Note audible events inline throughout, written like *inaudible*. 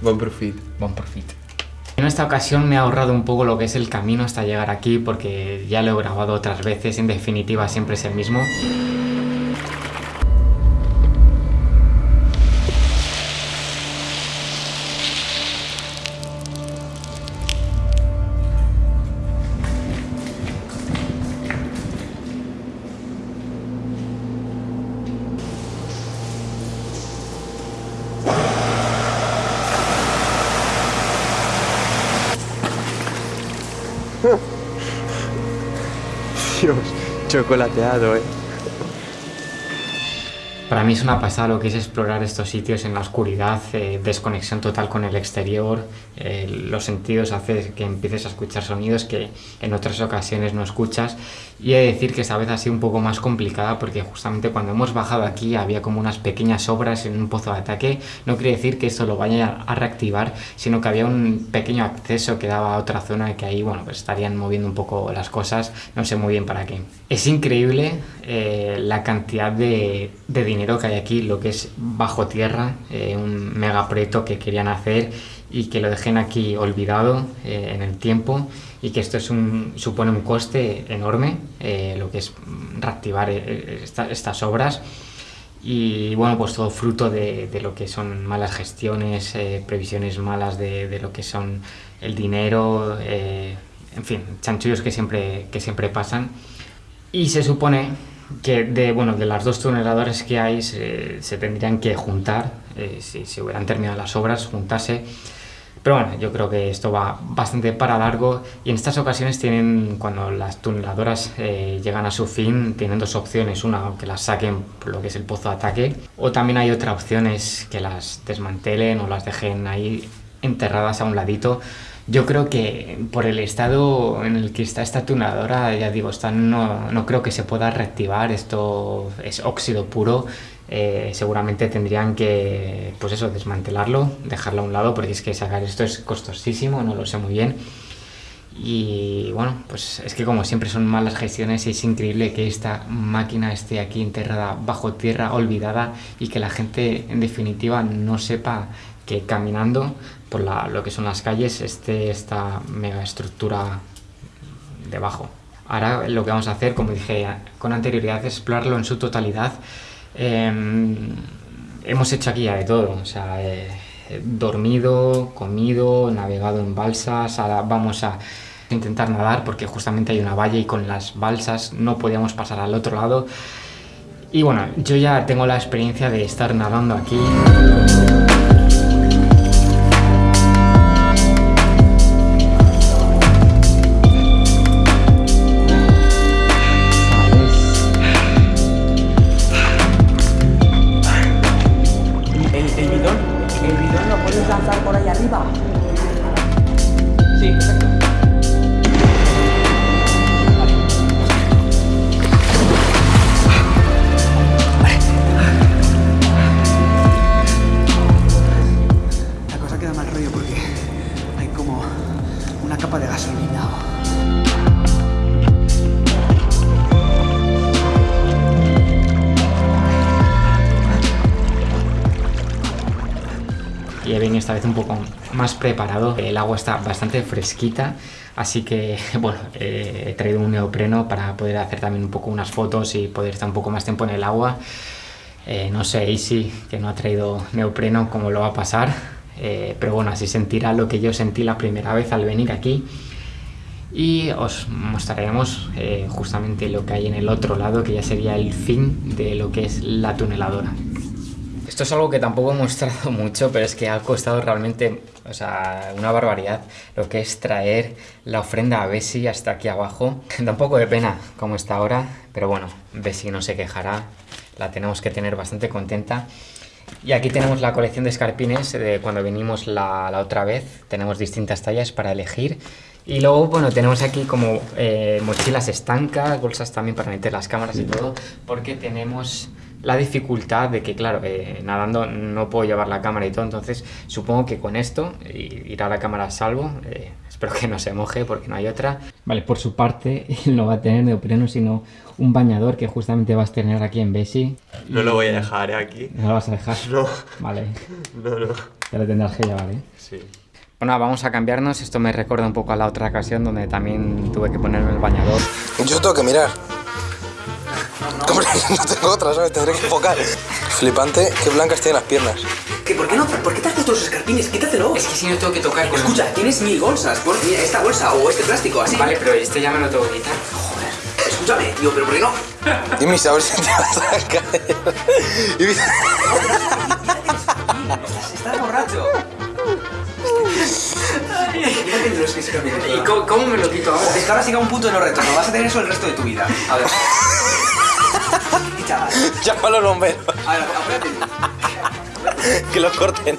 Bon profit. Buen profit. En esta ocasión me he ahorrado un poco lo que es el camino hasta llegar aquí porque ya lo he grabado otras veces, en definitiva siempre es el mismo. Chocolateado, eh. Para mí es una pasada lo que es explorar estos sitios en la oscuridad, eh, desconexión total con el exterior, eh, los sentidos hace que empieces a escuchar sonidos que en otras ocasiones no escuchas. Y he de decir que esta vez ha sido un poco más complicada porque justamente cuando hemos bajado aquí había como unas pequeñas obras en un pozo de ataque, no quiere decir que esto lo vaya a reactivar, sino que había un pequeño acceso que daba a otra zona que ahí bueno pues estarían moviendo un poco las cosas, no sé muy bien para qué. Es increíble eh, la cantidad de, de dinero que hay aquí, lo que es bajo tierra, eh, un mega proyecto que querían hacer y que lo dejen aquí olvidado eh, en el tiempo y que esto es un, supone un coste enorme, eh, lo que es reactivar eh, esta- estas obras y bueno, pues todo fruto de, de lo que son malas gestiones, eh, previsiones malas de, de lo que son el dinero, en fin, chanchullos que siempre, que siempre pasan. Y se supone que de, bueno, de las dos tuneladoras que hay se, se tendrían que juntar, eh, si se hubieran terminado las obras, juntarse. Pero bueno, yo creo que esto va bastante para largo y en estas ocasiones tienen, cuando las tuneladoras eh, llegan a su fin, tienen dos opciones. Una, que las saquen por lo que es el pozo de ataque, o también hay otra opción, es que las desmantelen o las dejen ahí enterradas a un ladito. Yo creo que por el estado en el que está esta tuneladora, ya digo, esta no, no creo que se pueda reactivar, esto es óxido puro, eh, seguramente tendrían que, pues eso, desmantelarlo, dejarlo a un lado, porque es que sacar esto es costosísimo, no lo sé muy bien. Y bueno, pues es que como siempre son malas gestiones y es increíble que esta máquina esté aquí enterrada bajo tierra, olvidada y que la gente en definitiva no sepa que caminando por lo que son las calles esté esta mega estructura debajo. Ahora lo que vamos a hacer, como dije con anterioridad, es explorarlo en su totalidad. Em, hemos hecho aquí ya de todo, o sea, eh, dormido, comido, navegado en balsas, ahora vamos a intentar nadar porque justamente hay una valla y con las balsas no podíamos pasar al otro lado. Y bueno, yo ya tengo la experiencia de estar nadando aquí. Esta vez un poco más preparado. El agua está bastante fresquita, así que *laughs* bueno, eh, he traído un neopreno para poder hacer también un poco unas fotos y poder estar un poco más tiempo en el agua. Eh, no sé, Easy, que no ha traído neopreno, cómo lo va a pasar, eh, pero bueno, así sentirá lo que yo sentí la primera vez al venir aquí. Y os mostraremos justamente lo que hay en el otro lado, que ya sería el fin de lo que es la tuneladora. Esto es algo que tampoco he mostrado *laughs* mucho, pero es que ha costado realmente, o sea, una barbaridad lo que es traer la ofrenda a Bessie hasta aquí abajo. *laughs* Da un poco de pena como está ahora, pero bueno, Bessie no se quejará, la tenemos que tener bastante contenta. Y aquí tenemos la colección de escarpines de cuando vinimos la, la otra vez. Tenemos distintas tallas para elegir. Y luego, bueno, tenemos aquí como eh, mochilas estancas, bolsas también para meter las cámaras y todo, porque tenemos la dificultad de que, claro, eh, nadando no puedo llevar la cámara y todo, entonces supongo que con esto irá la cámara a salvo, eh, Espero que no se moje porque no hay otra. Vale, por su parte, *laughs* no va a tener neopreno, sino un bañador que justamente vas a tener aquí en Besi. No lo voy a dejar ¿eh? aquí. ¿No lo vas a dejar? No. Vale, No, no. ya lo tendrás que llevar, ¿eh? Sí. Bueno, vamos a cambiarnos. Esto me recuerda un poco a la otra ocasión donde también tuve que ponerme el bañador. Yo tengo que mirar. Hombre, *laughs* no tengo otra, ¿sabes? Tendré que enfocar. Flipante, qué blancas tienen las piernas. ¿Qué, ¿Por qué no? ¿Por qué te has puesto los escarpines? Quítatelo. Es que si no tengo que tocar con... Escucha, tienes mil bolsas. Pon mira, esta bolsa o este plástico, así. Vale, pero este ya me lo tengo que quitar. Escúchame, tío, pero ¿por qué no? Dime, a ver si te vas a caer. Estás, estás borracho. ¿Y cómo, cómo me lo quito ahora? Es que ahora siga un punto de no retorno. Vas a tener eso el resto de tu vida. A ver. Llama a los bomberos, A ver, que lo corten.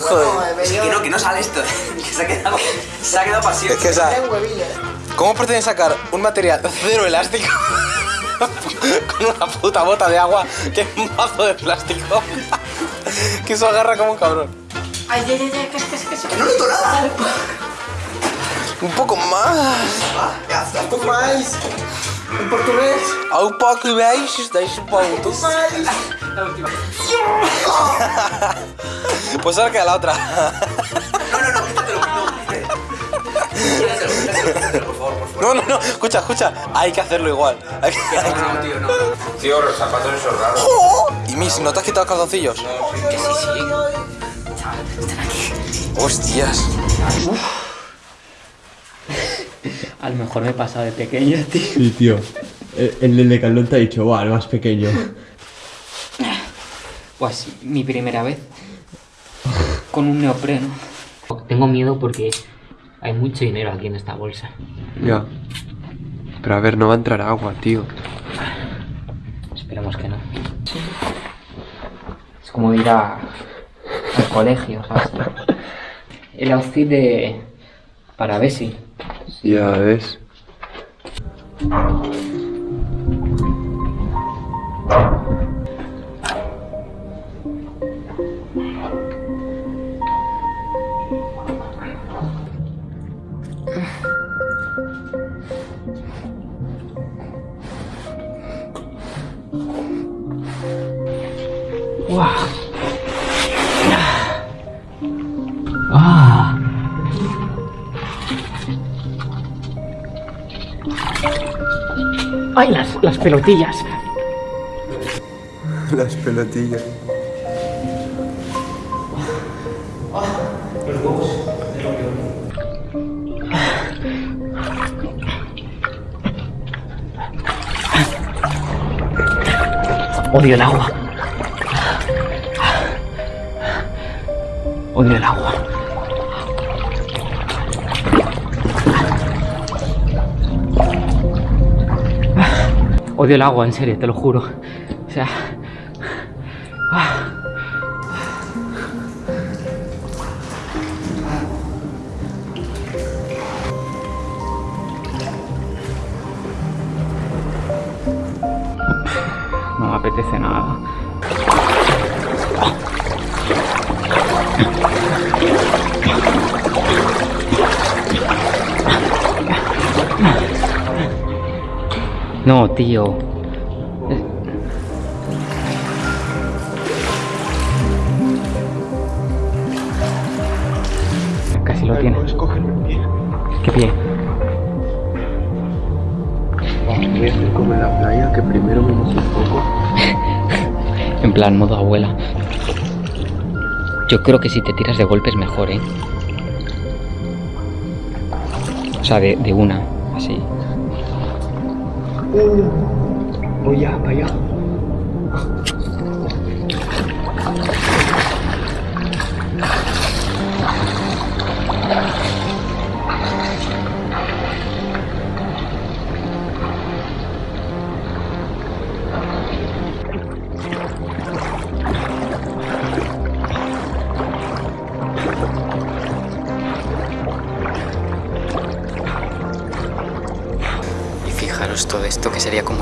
Joder. Es que no, que no sale esto. *laughs* Que se ha quedado, se ha quedado para Es que, o sea, ¿cómo pretenden sacar un material cero elástico *laughs* con una puta bota de agua que es un mazo de plástico? *laughs* que eso agarra como un cabrón. Que no noto nada. Un poco más. Un poco más. En portugués. A un poco veis, estáis un poco. *laughs* Pues ahora queda la otra. No, no, no, quítatelo. No, *laughs* quítatelo, quítatelo, quítatelo, por favor, por favor. No, no, no, escucha, escucha. Hay que hacerlo igual. Hay que- No, tío, no. Tío, los zapatos esos raros. ¡Oh! Y mis, ¿no te has quitado calzoncillos? Que sí, sí. Hostias. A lo mejor me he pasado de pequeño, *laughs* tío. Sí, tío. El, el del Decathlon te ha dicho, va, el más pequeño. *laughs* Pues mi primera vez con un neopreno. Tengo miedo porque hay mucho dinero aquí en esta bolsa. Ya. Pero a ver, no va a entrar agua, tío. Esperemos que no. Es como ir a, al colegio, ¿sabes? El outfit de... para Bessie. Ya ves. ¡Ay, las, las pelotillas! Las pelotillas. Odio el agua. Odio el agua. Odio el agua, en serio, te lo juro. O sea... No me apetece nada. No, tío. Casi lo tiene. ¿Qué pie? Voy a hacer como en la playa, que primero me mojo un poco. *laughs* En plan, modo abuela. Yo creo que si te tiras de golpes mejor, ¿eh? O sea, de, de una, así. Voy a, vaya. Y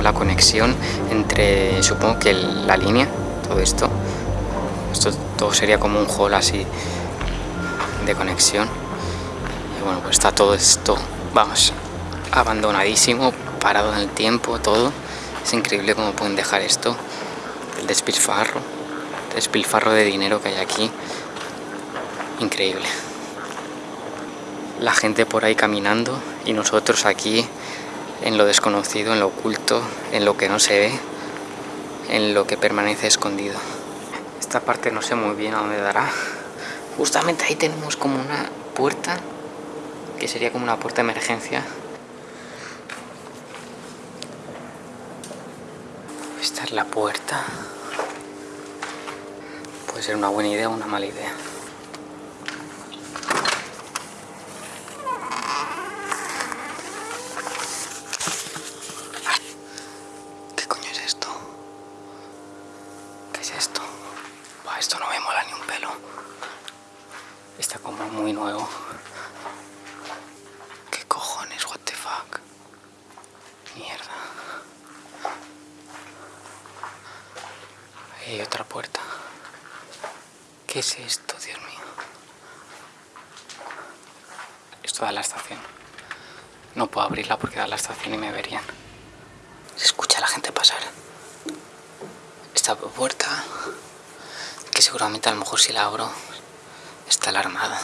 la conexión entre, supongo que la línea, todo esto. Esto todo sería como un hall así de conexión. Y bueno, pues está todo esto, vamos, abandonadísimo, parado en el tiempo, todo. Es increíble cómo pueden dejar esto, el despilfarro, el despilfarro de dinero que hay aquí. Increíble. La gente por ahí caminando y nosotros aquí en lo desconocido, en lo oculto, en lo que no se ve, en lo que permanece escondido. Esta parte no sé muy bien a dónde dará. Justamente ahí tenemos como una puerta, que sería como una puerta de emergencia. Esta es la puerta. Puede ser una buena idea o una mala idea. ¿Qué coño es esto? ¿Qué es esto? Buah, esto no me mola ni un pelo. Está como muy nuevo. ¿Qué cojones? What the fuck? Mierda. Hay otra puerta. ¿Qué es esto, Dios mío? Esto da la estación. No puedo abrirla porque da la estación y me verían. Se escucha a la gente pasar. Esta puerta, que seguramente a lo mejor si la abro, está alarmada.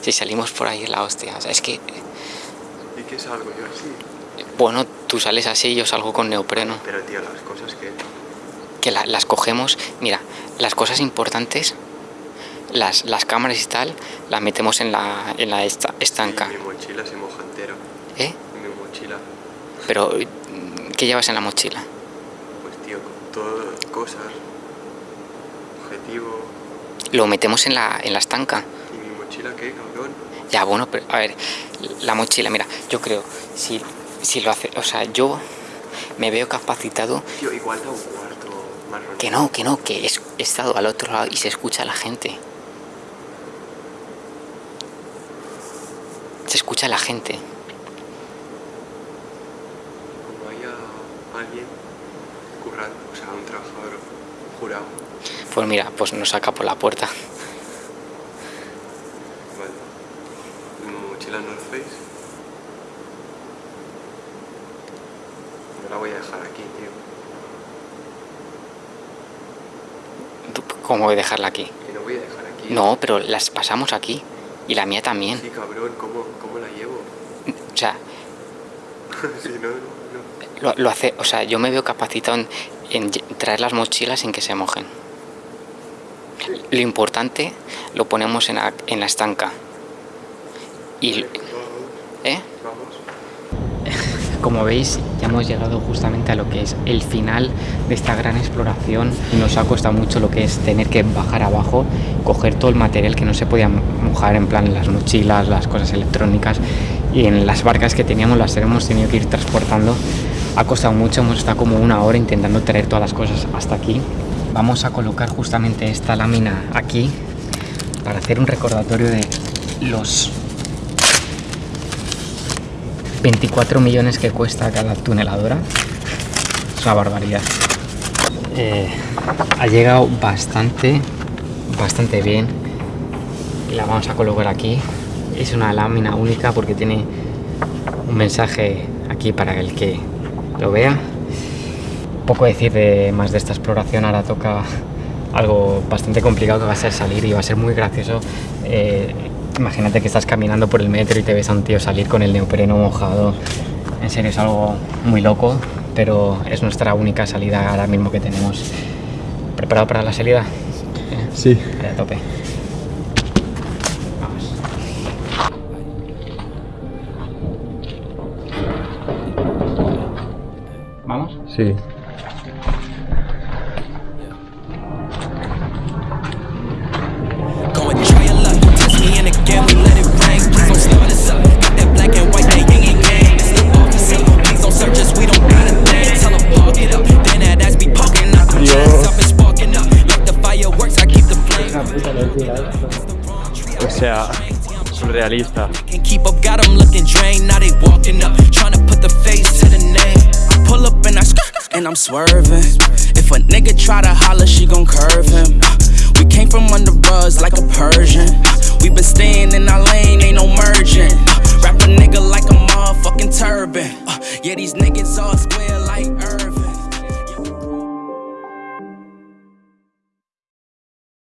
Si salimos por ahí es la hostia. O sea, es que, ¿Y qué salgo yo así? bueno, tú sales así y yo salgo con neopreno. Pero tío, las cosas que... que la- las cogemos, mira, las cosas importantes, las, las cámaras y tal, las metemos en la, en la esta- estanca. Y mi mochila se moja entero. ¿Eh? Mi mochila. Pero, mm, ¿qué llevas en la mochila? Pues tío, todas cosas. Objetivo. Lo metemos en la, en la estanca. ¿Y mi mochila qué, cabrón? Ya, bueno, pero a ver, la mochila, mira, yo creo, si, si lo hace, o sea, yo me veo capacitado, Tío, igual da un cuarto marrón. que no, que no, que es- he estado al otro lado y se escucha a la gente. Se escucha a la gente. Como haya alguien currando, o sea, un trabajador jurado. Pues mira, pues nos saca por la puerta. Vale. Mochila North Face. No la voy a dejar aquí, tío. ¿Cómo voy a dejarla aquí? Que no voy a dejar aquí. No, pero las pasamos aquí. Y la mía también. Sí, cabrón, ¿cómo, cómo la llevo? O sea, *laughs* sí, no, no, lo, lo hace, o sea, yo me veo capacitado en, en traer las mochilas sin que se mojen. Lo importante lo ponemos en la, estanca. Y, ¿eh? *laughs* Como veis, ya hemos llegado justamente a lo que es el final de esta gran exploración. Nos ha costado mucho lo que es tener que bajar abajo, coger todo el material que no se podía mojar, en plan las mochilas, las cosas electrónicas y en las barcas que teníamos las hemos tenido que ir transportando. Ha costado mucho, hemos estado como una hora intentando traer todas las cosas hasta aquí. Vamos a colocar justamente esta lámina aquí para hacer un recordatorio de los 24 millones que cuesta cada tuneladora. Es una barbaridad. Eh, ha llegado bastante, bastante bien. La vamos a colocar aquí. Es una lámina única porque tiene un mensaje aquí para el que lo vea. Poco decir de más de esta exploración. Ahora toca algo bastante complicado que va a ser salir y va a ser muy gracioso. Eh, imagínate que estás caminando por el metro y te ves a un tío salir con el neopreno mojado. En serio es algo muy loco, pero es nuestra única salida ahora mismo que tenemos. ¿Preparado para la salida? Sí. Vale, a tope. Vamos. ¿Vamos? Sí. O sea, surrealista. Keep up, got 'em looking drained. Now they walking up, trying to put the face to the name. I pull up and I and I'm swerving. If a nigga try to holler, she gon' curve him. We came from under rugs like a Persian. We been staying in our lane, ain't no merging. Wrap a nigga like a motherfucking turban. Uh, yeah, these niggas all square